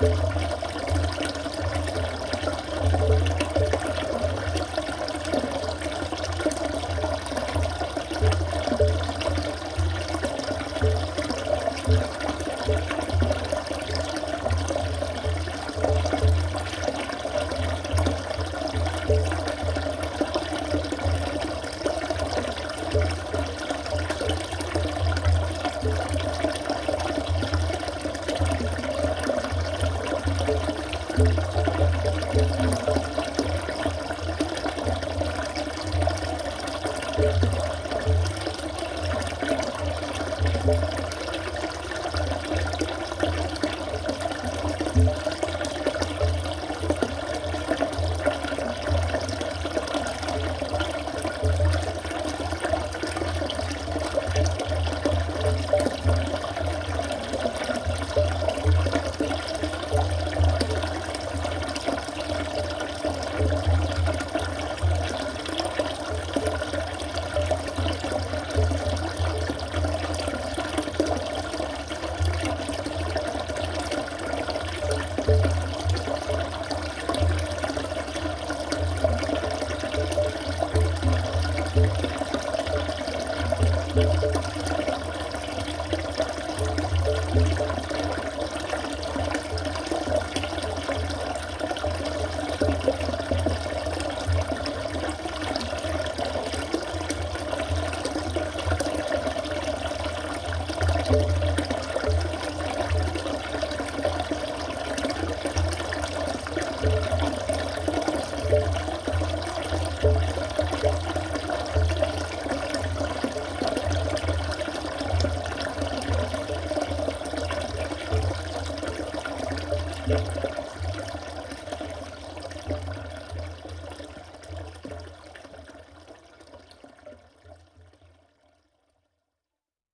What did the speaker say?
you Yeah.